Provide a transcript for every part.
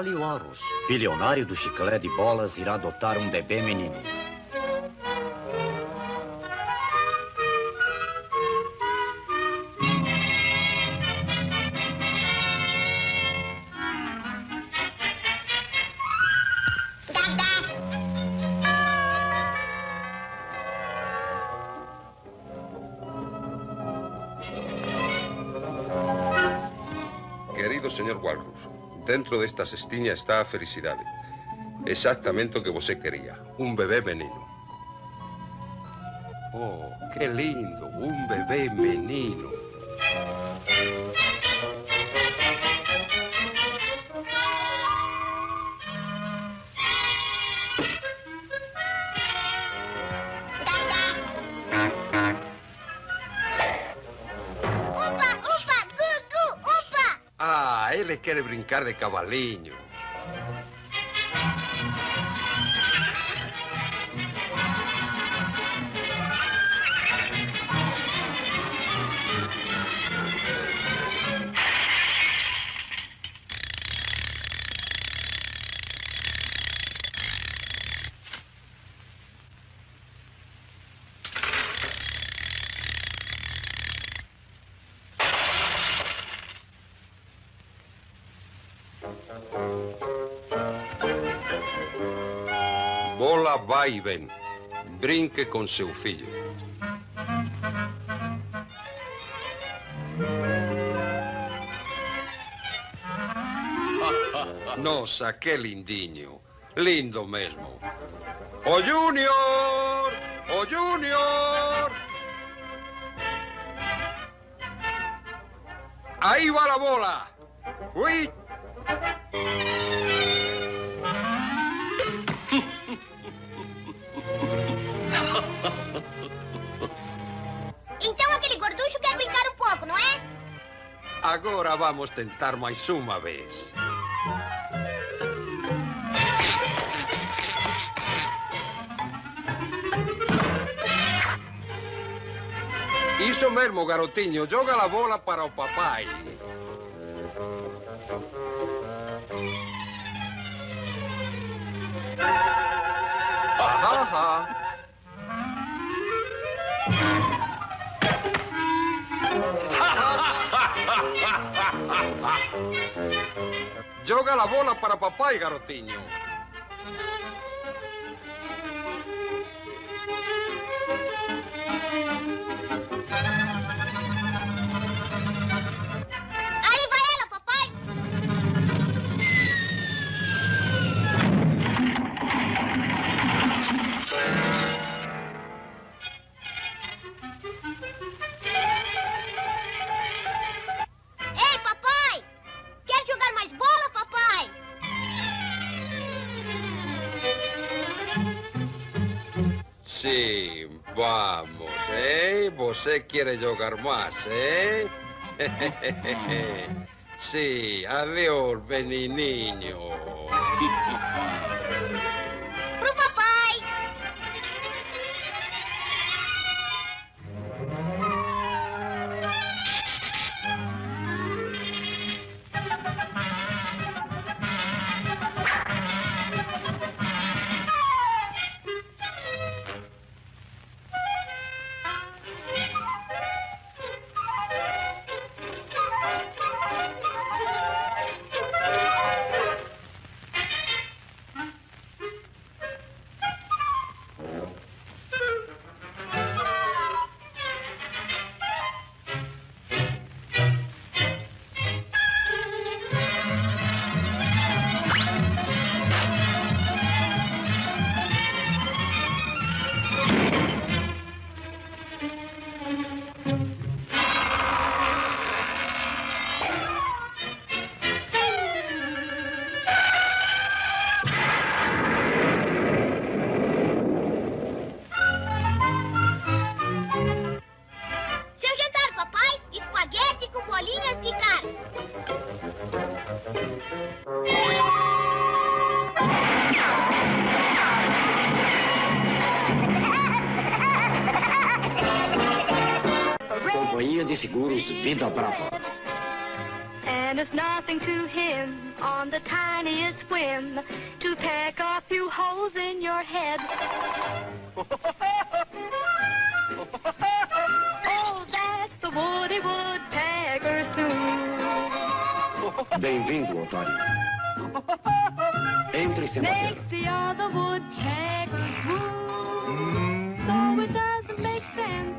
Wally Warus, bilionário do chiclete de bolas, irá adotar um bebê menino. Dentro desta cestiña está a felicidade. Exactamente o que você quería, un bebé menino. Oh, que lindo, un bebé menino. Quere brincar de cavalinho. Vai e vem. Brinque com seu filho. Nossa, que lindinho. Lindo mesmo. ¡O Junior! ¡O Junior! Ahí va la bola. ¡Uy! Agora vamos tentar mais uma vez. Isso mesmo, garotinho. Joga a bola para o papai. Joga a bola para papai, garotinho. Aí Sim, vamos, hein? Você quer jogar mais, hein? Sim, adeus, menininho. Pro Bem-vindo, Otário. Entre sem bater. Makes the other woodpeckers move. So it doesn't make sense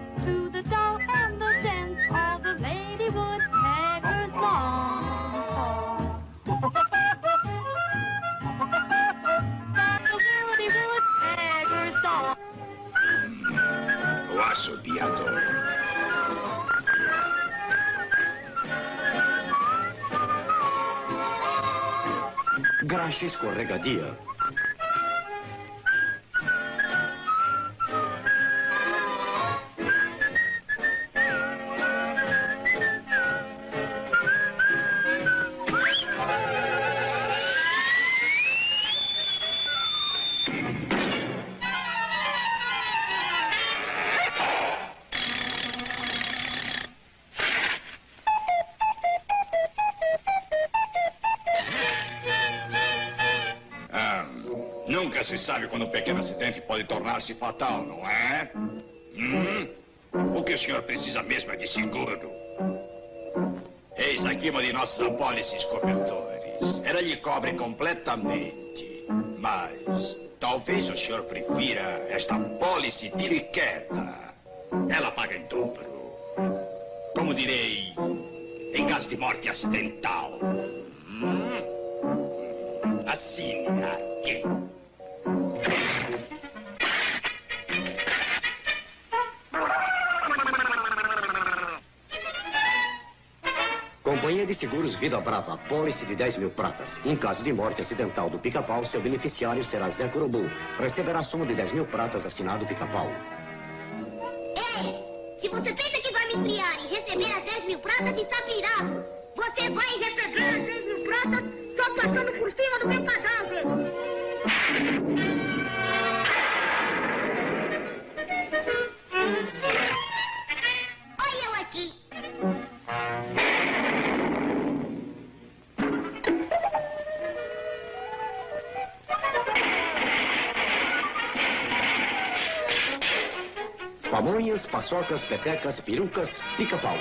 Francesco scorregadia. Pequeno acidente pode tornar-se fatal, não é? Hum? O que o senhor precisa mesmo é de seguro. Eis aqui uma de nossas apólices cobertores. Ela lhe cobre completamente. Mas talvez o senhor prefira esta apólice tiriqueta. Ela paga em dobro. Como direi, em caso de morte acidental. Hum? Assine aqui. Companhia de Seguros Vida Brava, pólice de 10 mil pratas. Em caso de morte acidental do pica-pau, seu beneficiário será Zé Curubu. Receberá a soma de 10 mil pratas assinado pica-pau. Ei, se você pensa que vai me esfriar e receber as 10 mil pratas, está virado. Você vai receber as 10 mil pratas só passando por cima do meu cadáver. Pamonhas, paçocas, petecas, perucas, pica-pau.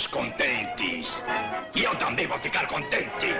Deixá-los contentes. E eu também vou ficar contente.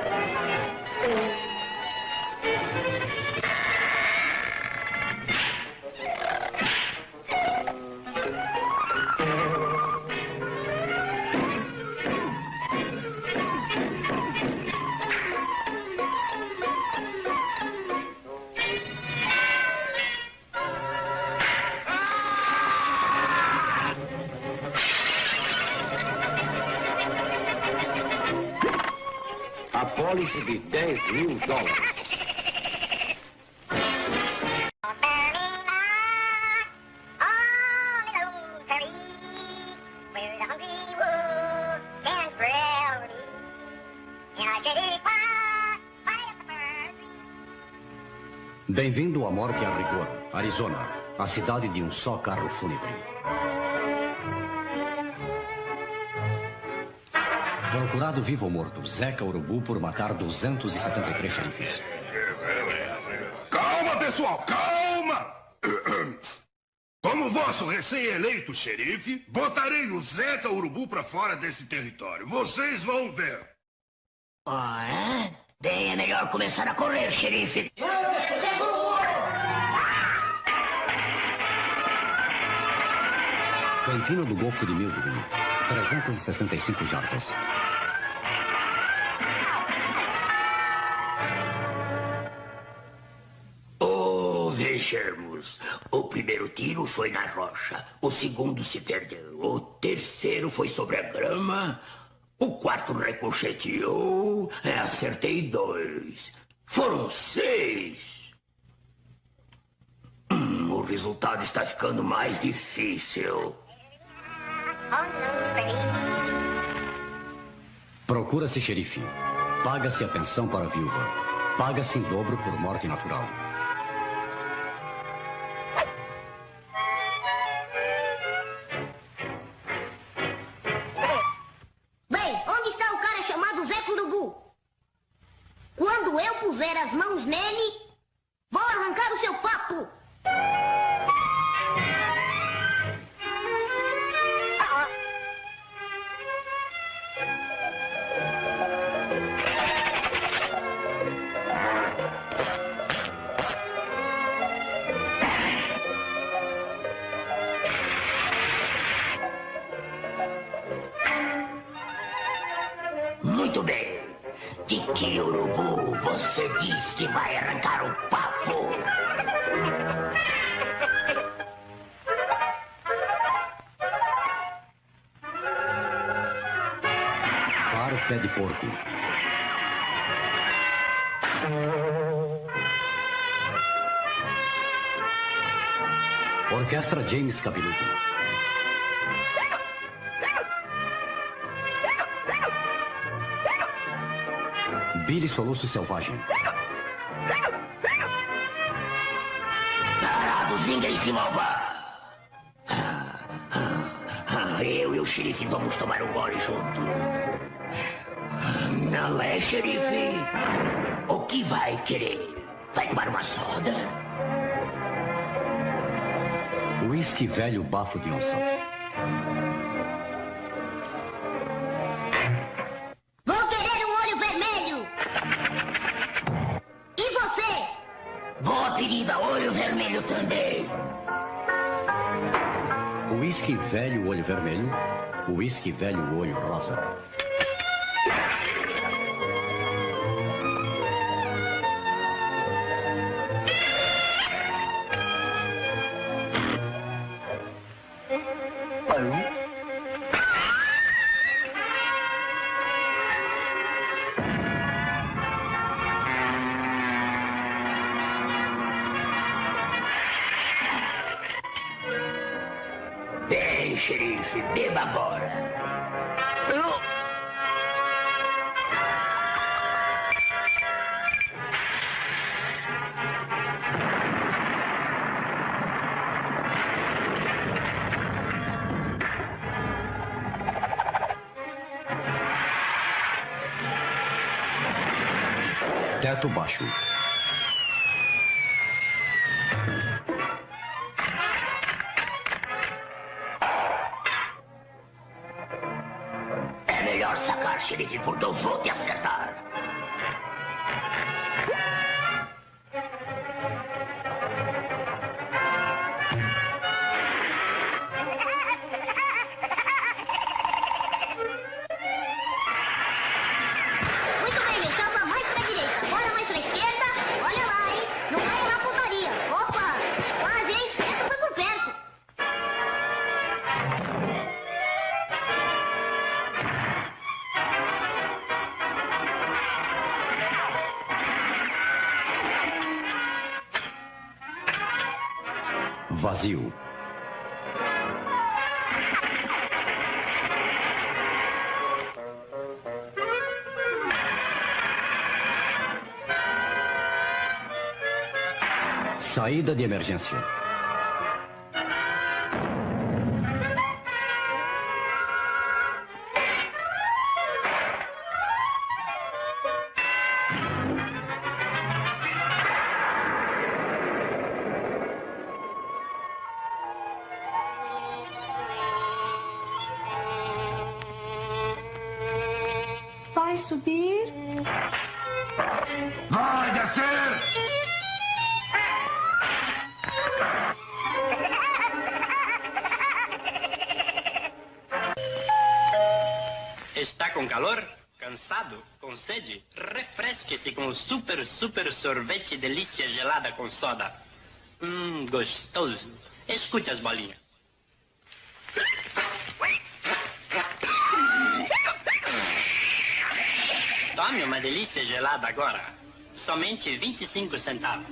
À morte a rigor, Arizona, a cidade de um só carro fúnebre. Procurado vivo ou morto, Zeca Urubu por matar 273 xerifes. Calma, pessoal, calma! Como vosso recém-eleito xerife, botarei o Zeca Urubu pra fora desse território. Vocês vão ver. Ah, é? Bem, é melhor começar a correr, xerife. Cantina do Golfo de Milville, 365 jardas. Oh, vejamos. O primeiro tiro foi na rocha. O segundo se perdeu. O terceiro foi sobre a grama. O quarto ricocheteou. É, acertei dois. Foram seis. Hum, o resultado está ficando mais difícil. Procura-se xerife. Paga-se a pensão para a viúva. Paga-se em dobro por morte natural. Billy Soluço Selvagem. Parados, ninguém se mova. Eu e o xerife vamos tomar um gole juntos. Não é, xerife? O que vai querer? Vai tomar uma soda? Whisky velho bafo de onça. Velho olho vermelho. Whisky velho olho rosa. Vazio. Saída de emergência. Super, super sorvete delícia gelada com soda. Hum, gostoso. Escute as bolinhas. Tome uma delícia gelada agora. Somente 25 centavos.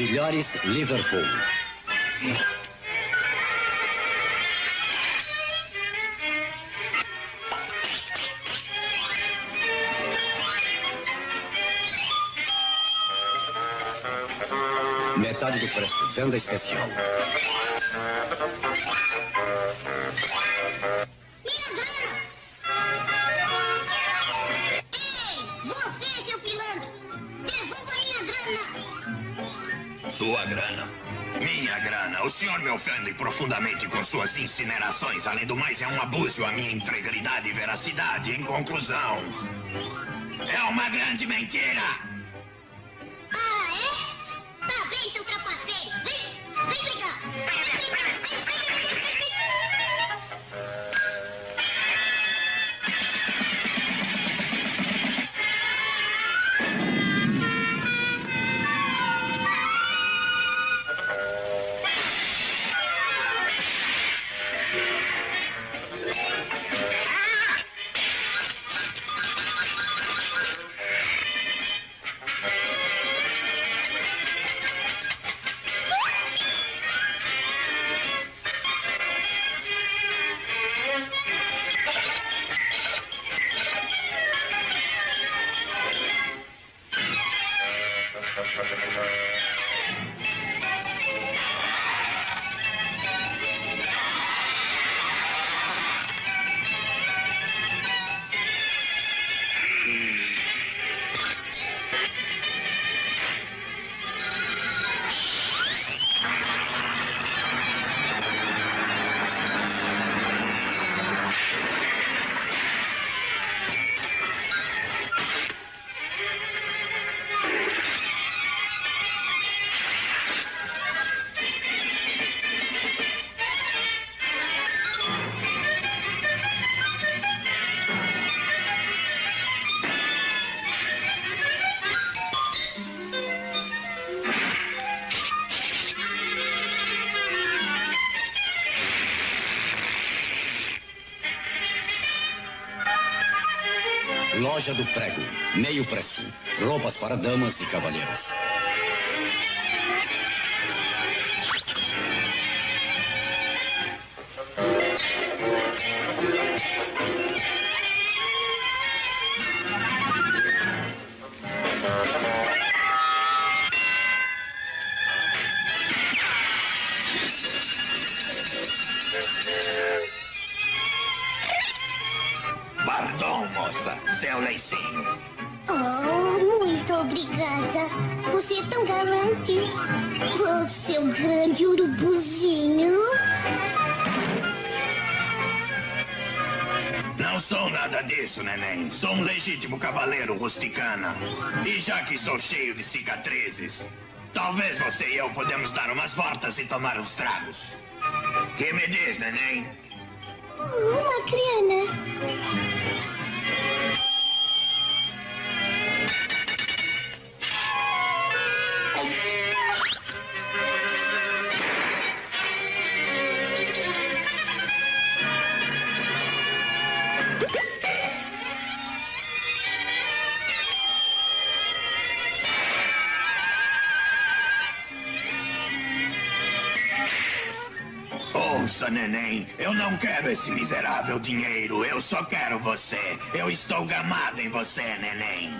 Bilhares Liverpool. Metade do preço. Venda especial. Sua grana. Minha grana. O senhor me ofende profundamente com suas incinerações. Além do mais, é um abuso à minha integridade e veracidade. Em conclusão, é uma grande mentira. Loja do Prego. Meio preço. Roupas para damas e cavalheiros. Disso, neném. Sou um legítimo cavaleiro rusticana. E já que estou cheio de cicatrizes, Talvez você e eu podemos dar umas voltas e tomar uns tragos. Que me diz, neném? Uma criana. Ouça, neném, eu não quero esse miserável dinheiro. Eu só quero você. Eu estou gamado em você, neném.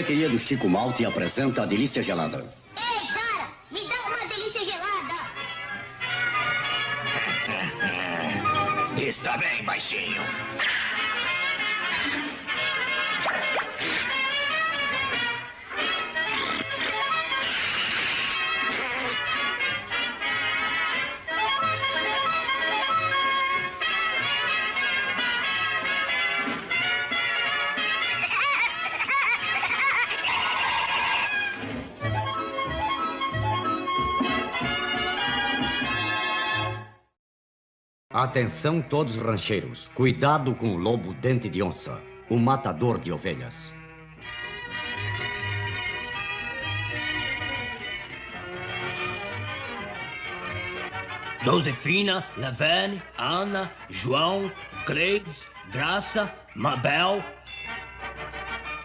Sorveteria do Chico Malte apresenta a delícia gelada. Ei, cara, me dá uma delícia gelada. Está bem, baixinho. Atenção todos rancheiros, cuidado com o lobo dente de onça, o matador de ovelhas. Josefina, Levene, Ana, João, Cleides, Graça, Mabel.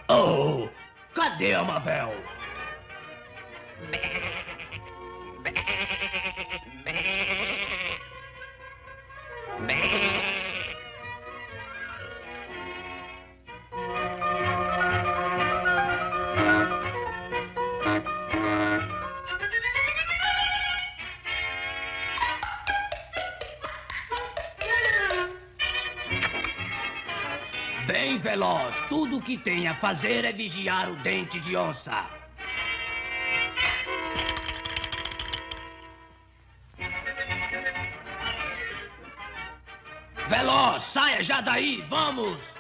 Oh, cadê a Mabel? Veloz, tudo o que tem a fazer é vigiar o dente de onça. Veloz, saia já daí, vamos!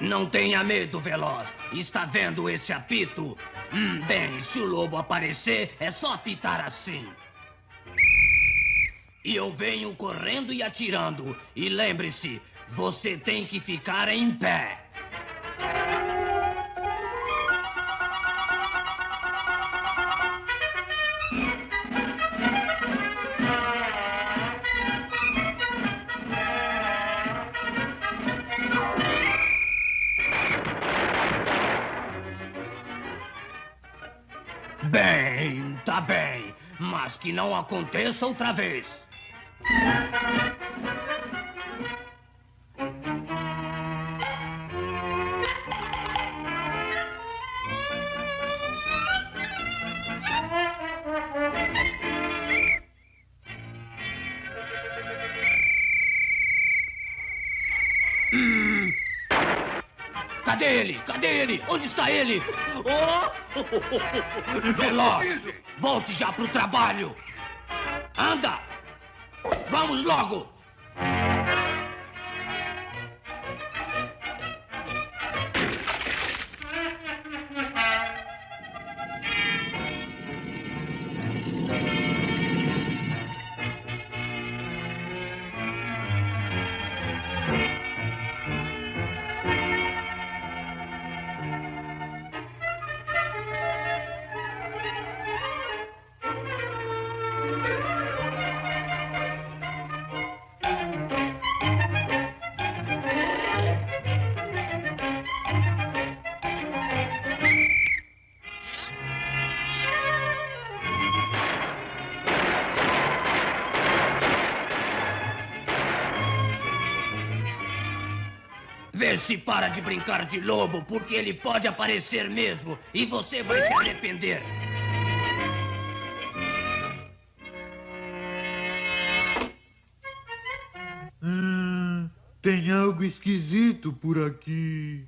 Não tenha medo, Veloz. Está vendo esse apito? Hum, bem, se o lobo aparecer, é só apitar assim. E eu venho correndo e atirando. E lembre-se, você tem que ficar em pé. Bem, tá bem. Mas que não aconteça outra vez. Veloz! Volte já pro trabalho! Anda! Vamos logo! se para de brincar de lobo, porque ele pode aparecer mesmo e você vai se arrepender. Hum, tem algo esquisito por aqui.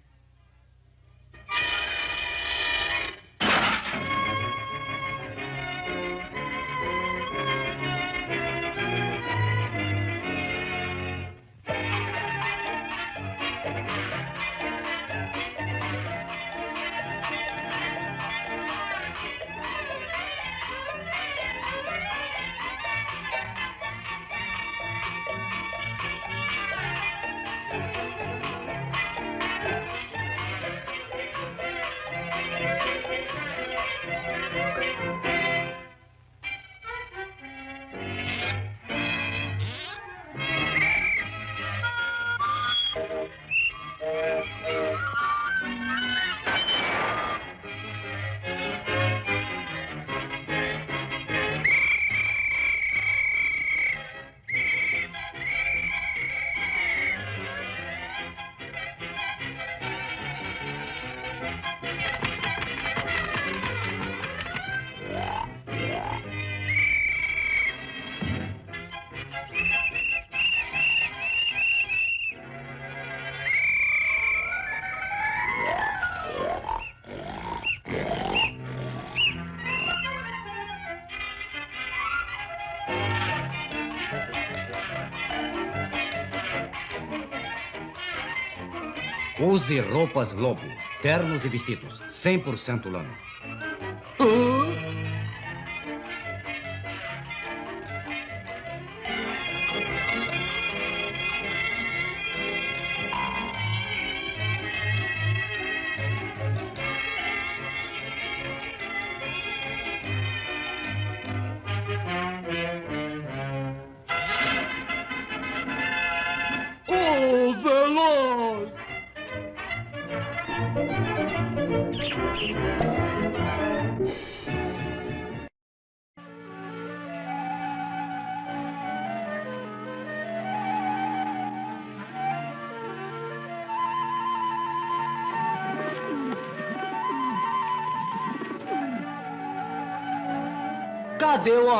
Use roupas lobo, ternos e vestidos, 100% lã.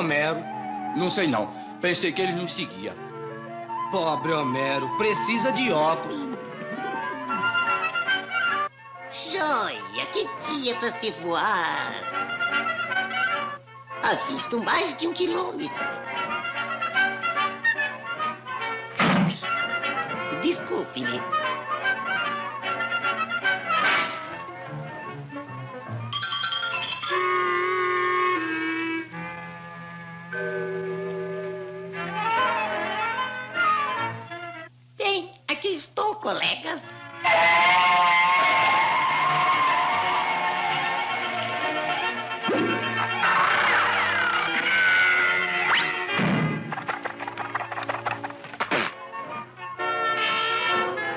Homero? Não sei não. Pensei que ele nos seguia. Pobre Homero, precisa de óculos. Joia, que dia para se voar. Avisto mais de um quilômetro. Desculpe-me.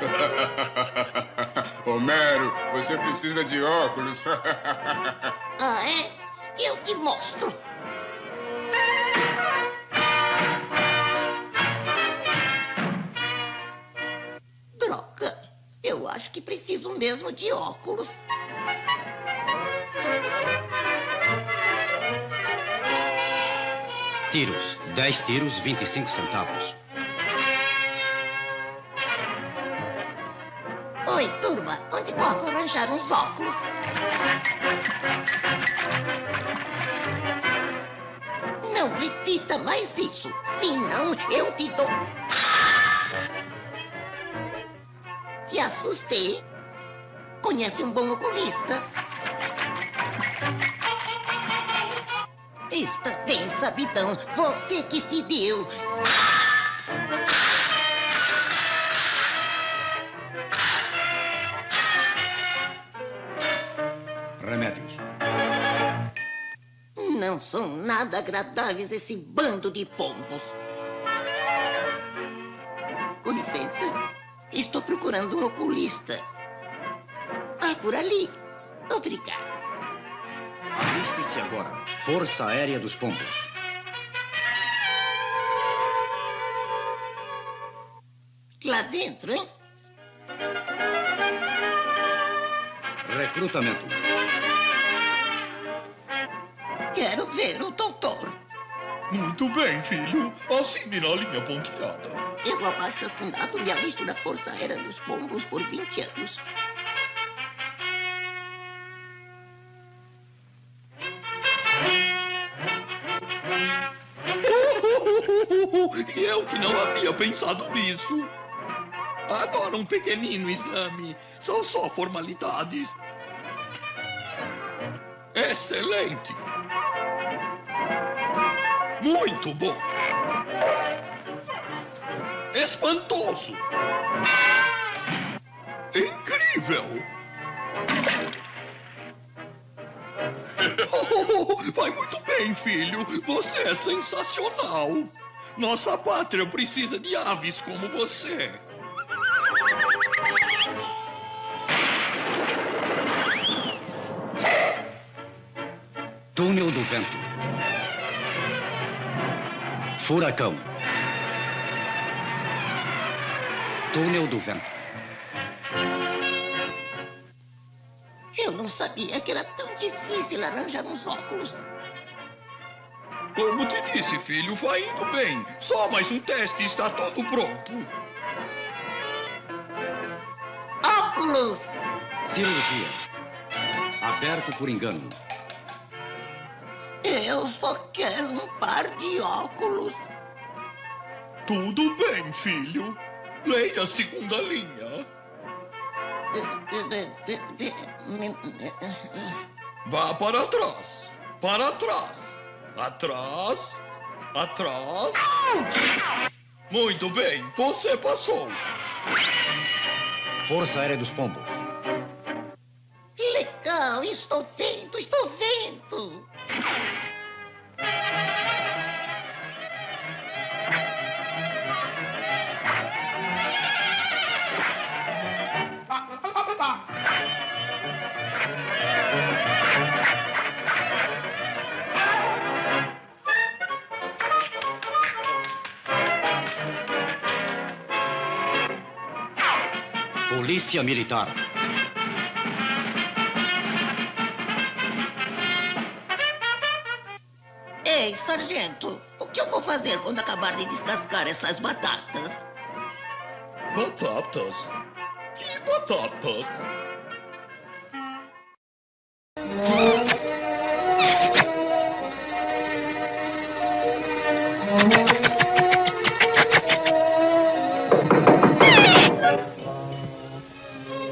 Homero, você precisa de óculos. Ah, é? Eu te mostro. Droga, eu acho que preciso mesmo de óculos. Tiros, 10 tiros, 25 centavos. Uns óculos? Não repita mais isso, senão eu te dou. Te assustei. Conhece um bom oculista? Está bem, sabidão. Você que pediu. Remédios. São nada agradáveis esse bando de pombos. Com licença, estou procurando um oculista. Ah, por ali. Obrigado. Aliste-se agora. Força Aérea dos Pombos. Lá dentro, hein? Recrutamento. Quero ver o doutor. Muito bem, filho. Assine na linha pontilhada. pego abaixo assinado me alisto na Força Aérea dos Pombos por 20 anos. E eu que não havia pensado nisso. Agora um pequenino exame. São só formalidades. Excelente. Muito bom. Espantoso. Incrível. Oh, vai muito bem, filho. Você é sensacional. Nossa pátria precisa de aves como você. Túnel do vento. Furacão. Túnel do vento. Eu não sabia que era tão difícil arranjar uns óculos. Como te disse, filho, vai indo bem. Só mais um teste e está tudo pronto. Óculos! Cirurgia. Aberto por engano. Eu só quero um par de óculos. Tudo bem, filho. Leia a segunda linha. Vá para trás. Para trás. Atrás. Atrás. Muito bem, você passou. Força Aérea dos Pombos. Legal, estou vendo, estou vendo. Polícia Militar. Ei, sargento, o que eu vou fazer quando acabar de descascar essas batatas? Batatas? Que batatas?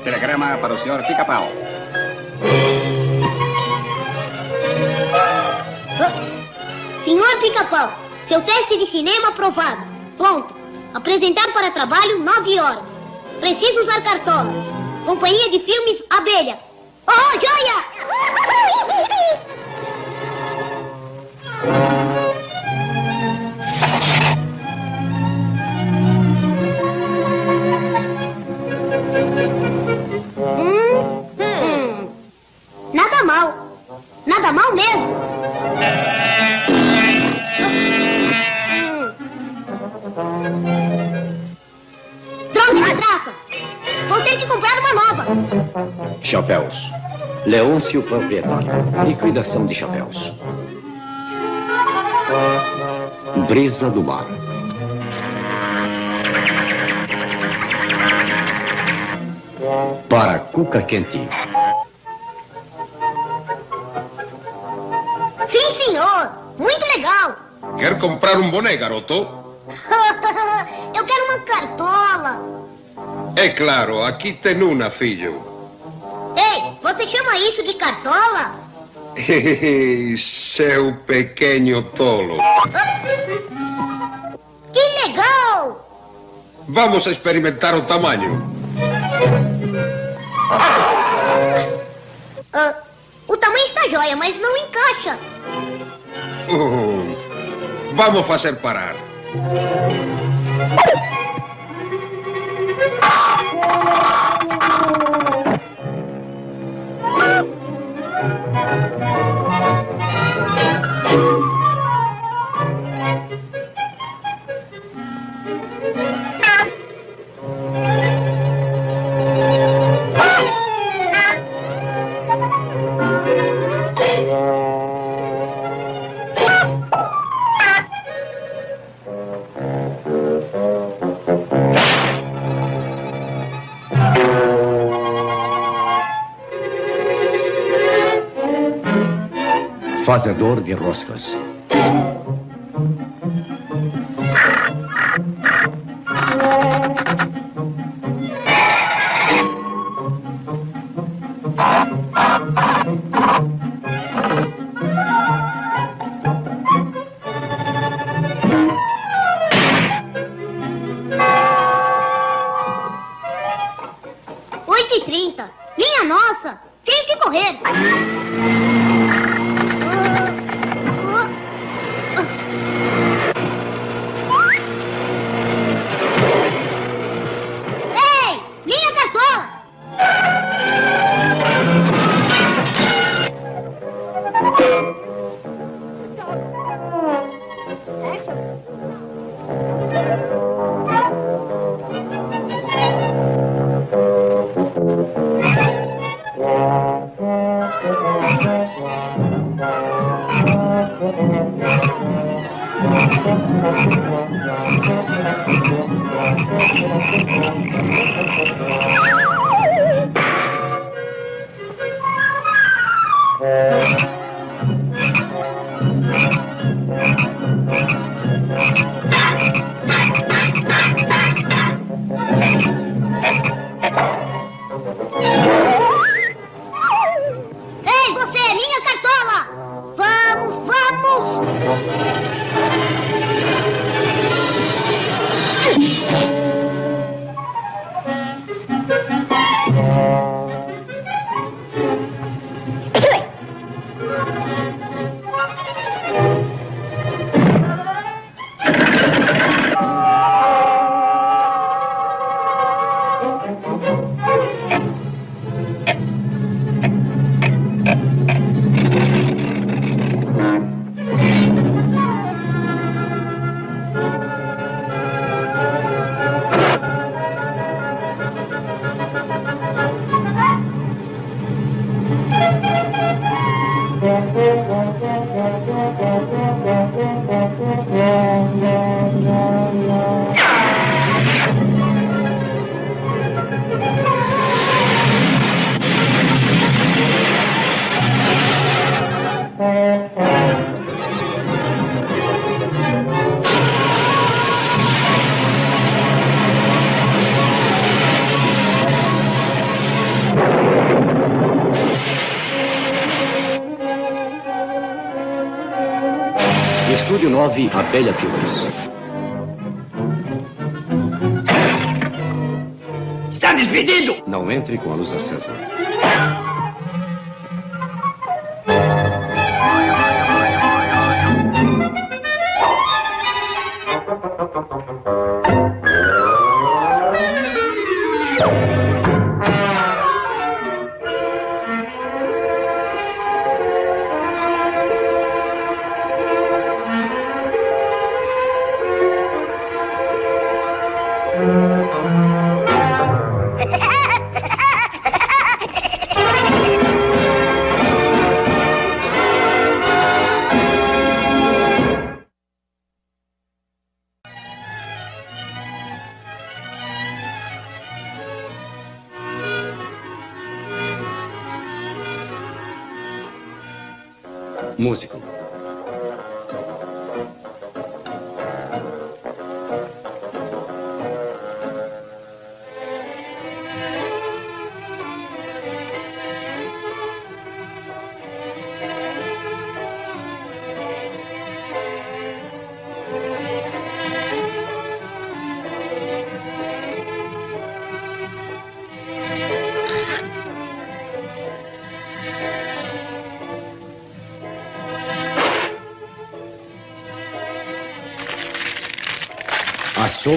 Telegrama para o senhor Pica-Pau. Seu teste de cinema aprovado. Pronto. Apresentar para trabalho nove horas. Preciso usar cartola. Companhia de filmes Abelha. Oh, joia! Chapéus. Leôncio proprietário. Liquidação de chapéus. Brisa do mar. Para Cuca Quente. Sim, senhor. Muito legal. Quer comprar um boné, garoto? Eu quero uma cartola. É claro, aqui tem uma, filho. Isso de cartola? Seu pequeno tolo. Que legal! Vamos experimentar o tamanho. Ah, o tamanho está jóia, mas não encaixa. Uh, vamos fazer parar. Fazedor de roscas. Ei, 9, Abelha Filmes. Está despedido! Não entre com a luz acesa.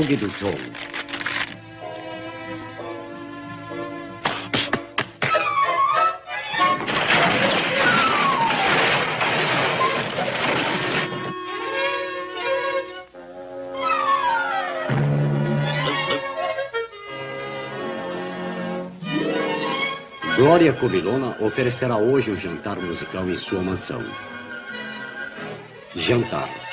Açougue do Joe. Glória Cobilona oferecerá hoje o jantar musical em sua mansão. Jantar.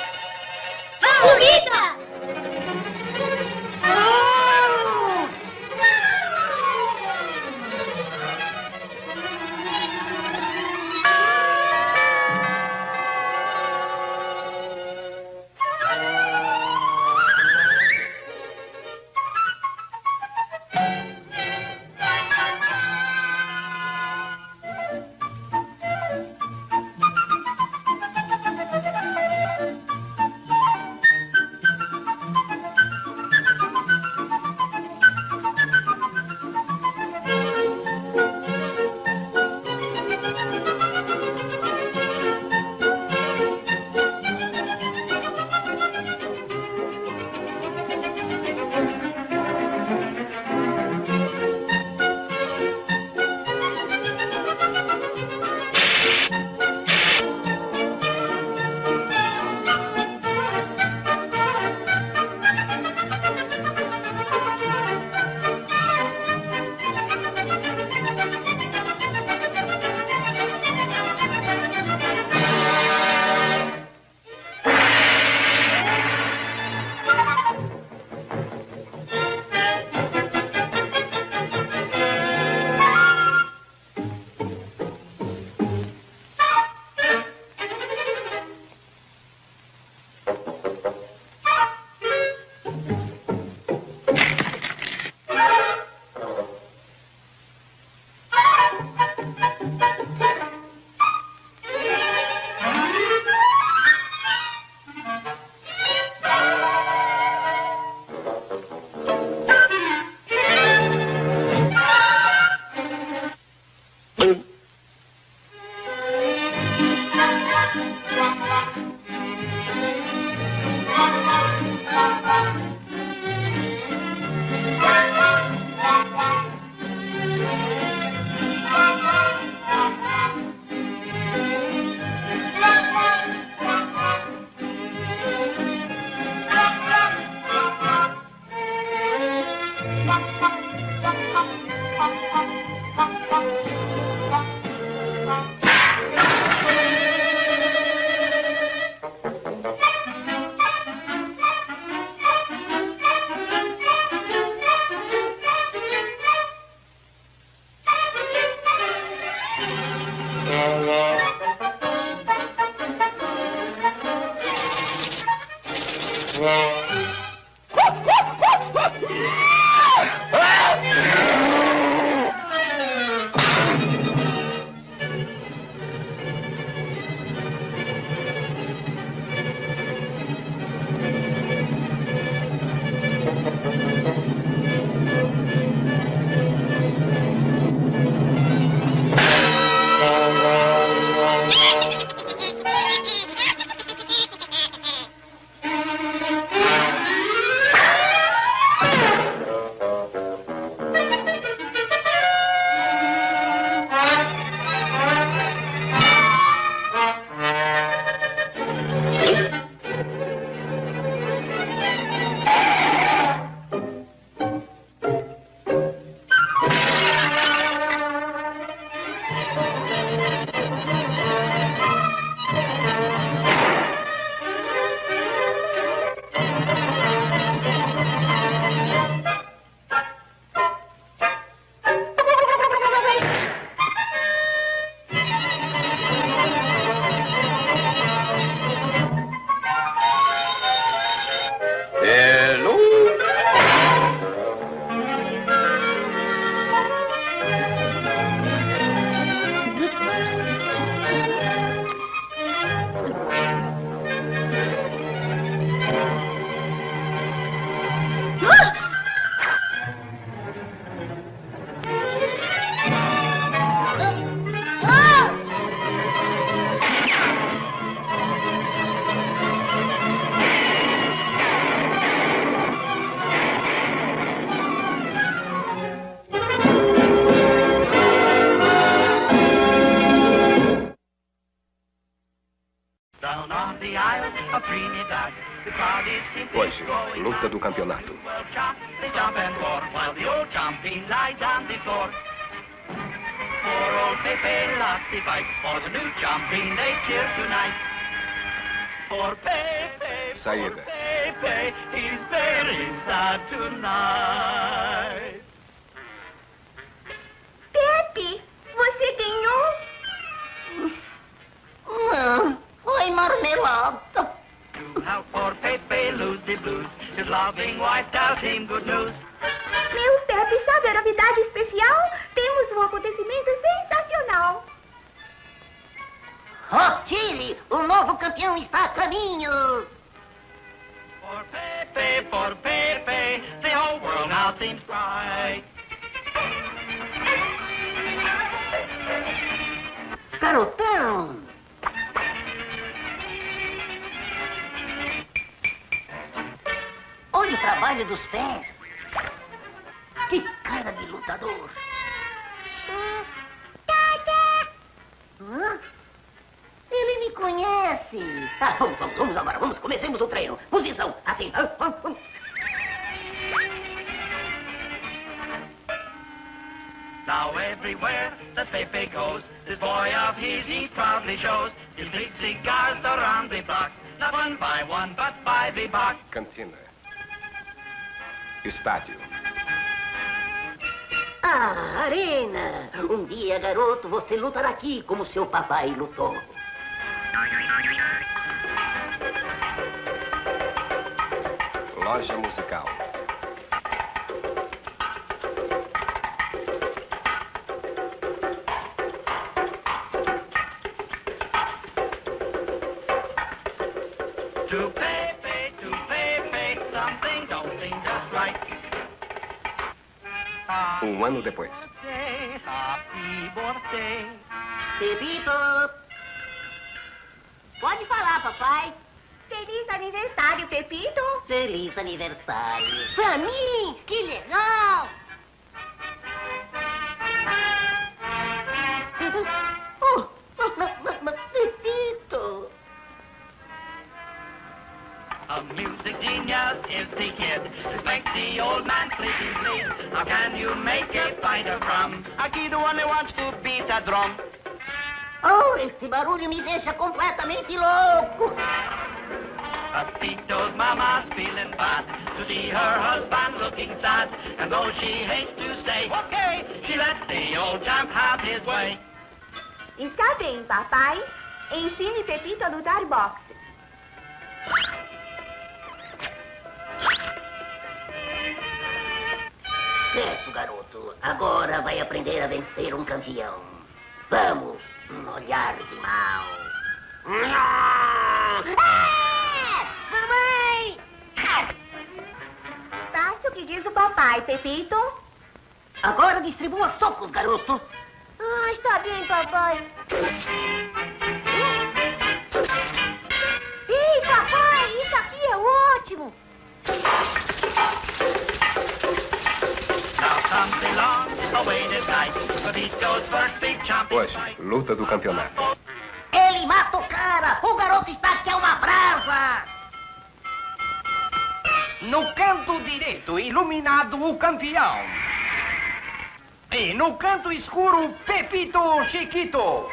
Ah, vamos, vamos, vamos agora. Vamos, comecemos o treino. Posição, assim. Ah, ah, ah. Now everywhere that Pepe goes, this boy of his he proudly shows his big cigars around the block, not one by one, but by the box. Cantina. Estádio. Ah, arena. Um dia, garoto, você lutará aqui como seu papai lutou. Just right. Um ano depois. Birthday, happy birthday. Pepito. Pode falar, papai. Feliz aniversário, Pepito. Feliz aniversário. Pra mim, que legal. Oh, Pepito. A music genius is the kid. Respect the old man, please, please. How can you make a fighter from? A kid who only wants to beat a drum. Oh, esse barulho me deixa completamente louco. Pepito's mama's feeling bad to see her husband looking sad. And though she hates to say, okay, she lets the old champ have his way. Está bem, papai. Ensine Pepito a lutar boxe. Certo, garoto. Agora vai aprender a vencer um campeão. Vamos, um olhar de mal. Papai, Pepito. Agora distribua socos, garoto. Ah, está bem, papai. Ei, papai, isso aqui é ótimo. Hoje, luta do campeonato. Ele mata o cara. O garoto está que é uma brasa. No canto direito, iluminado o campeão. E no canto escuro, Pepito Chiquito.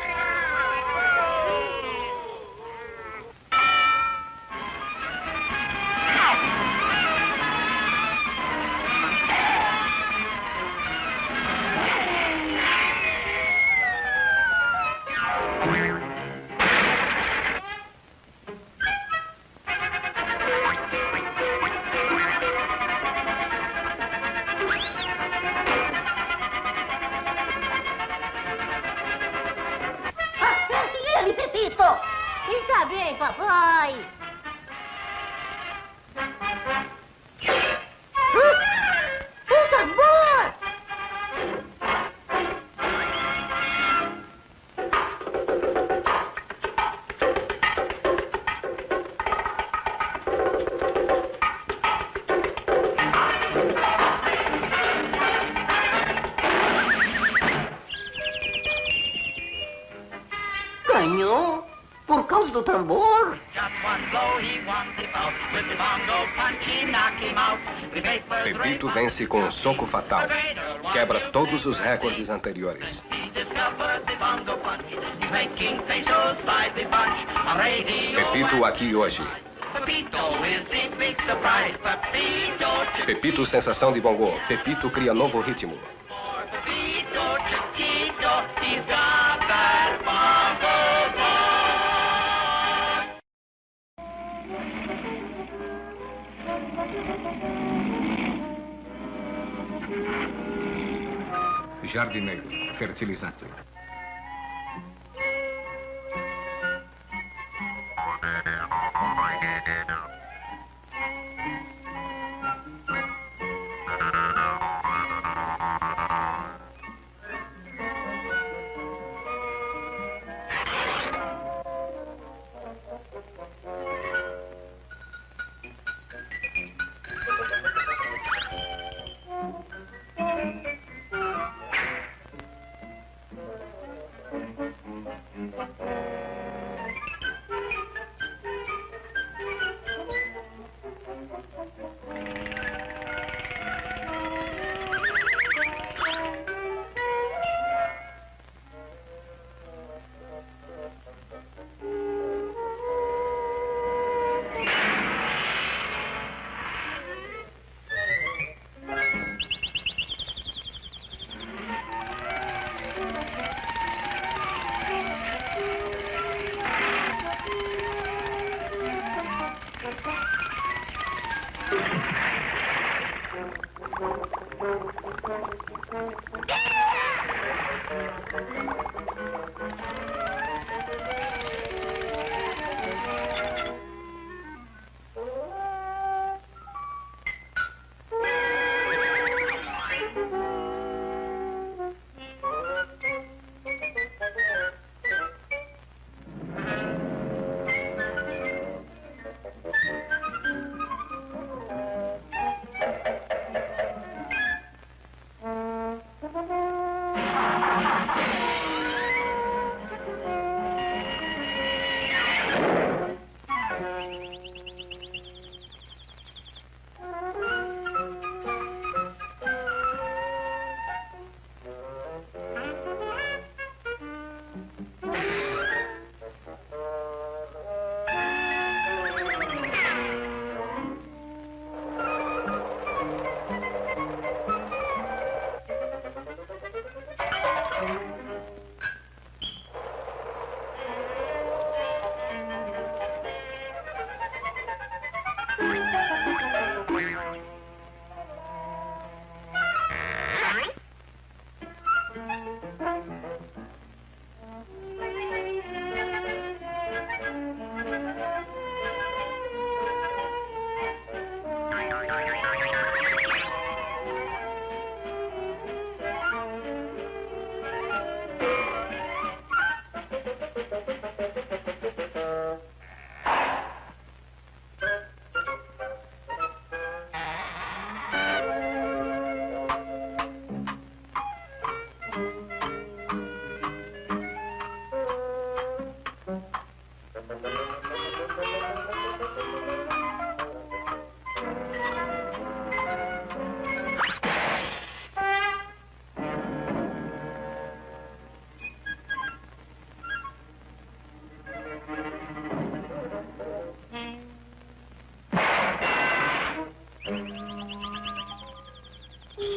Bunch. On radio, Pepito aqui hoje. Pepito sensação de bongô. Pepito cria novo ritmo. Giardinelli, Fertilizzante.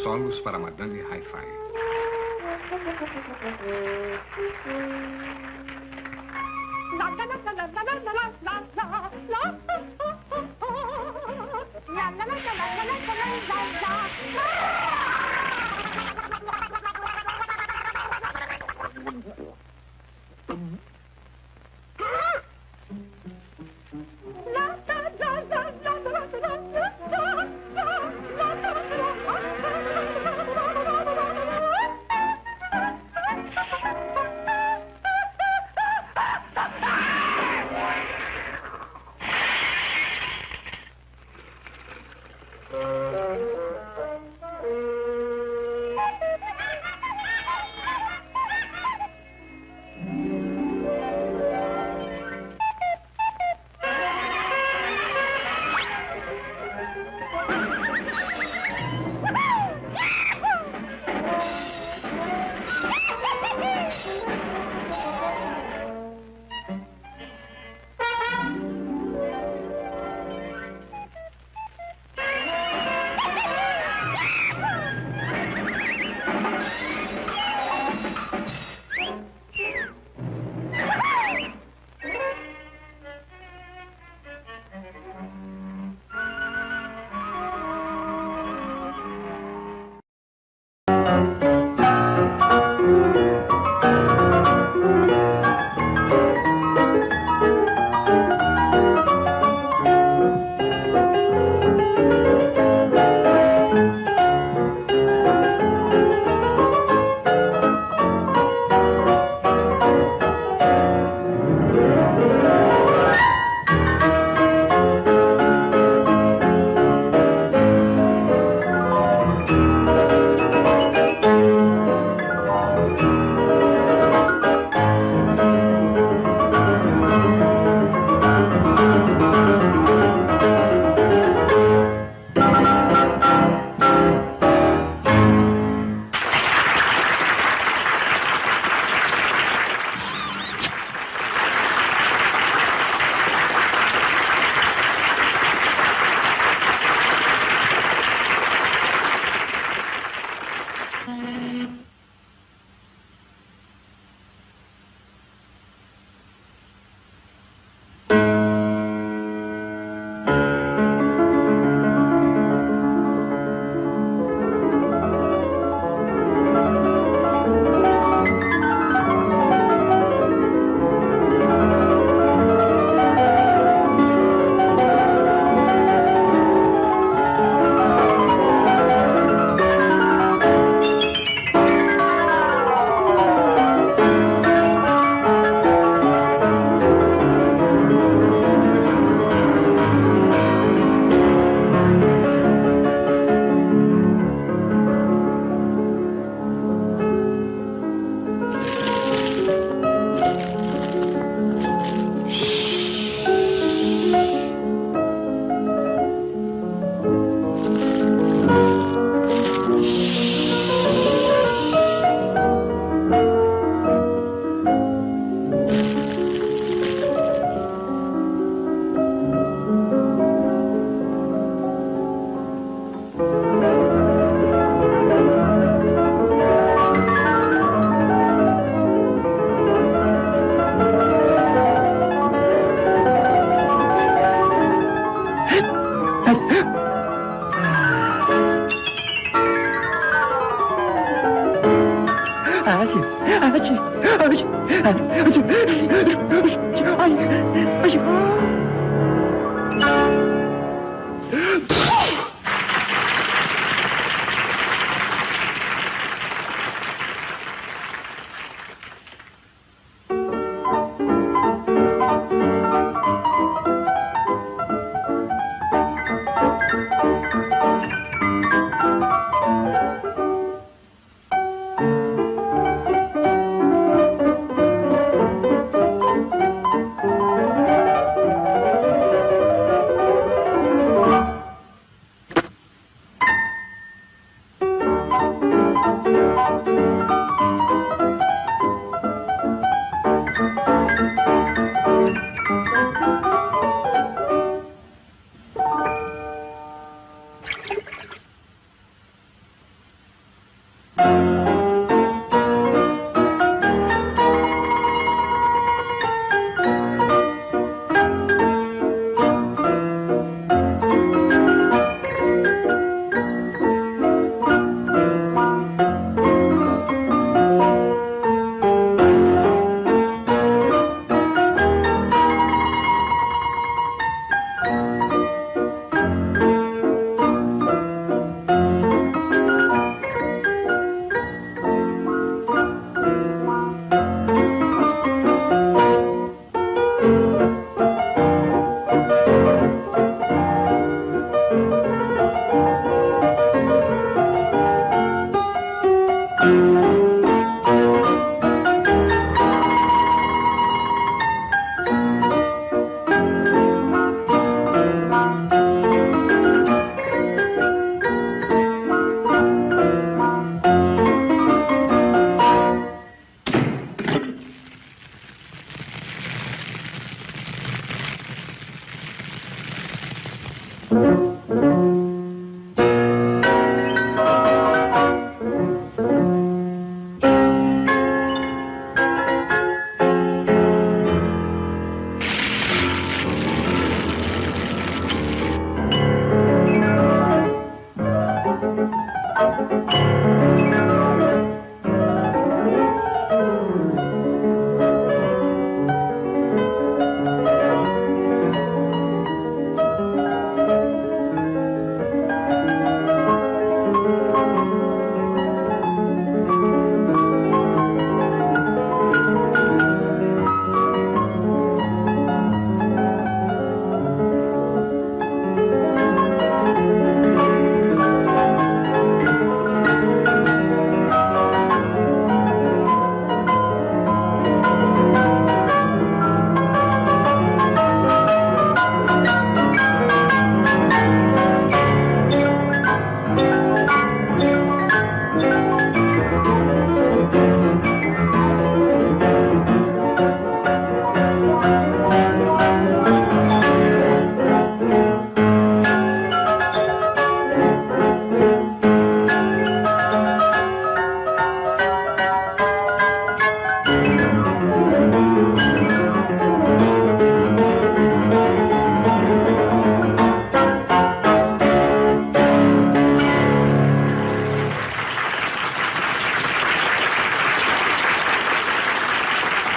Euros para Madame Hi-Fi. Ai, 哎诶就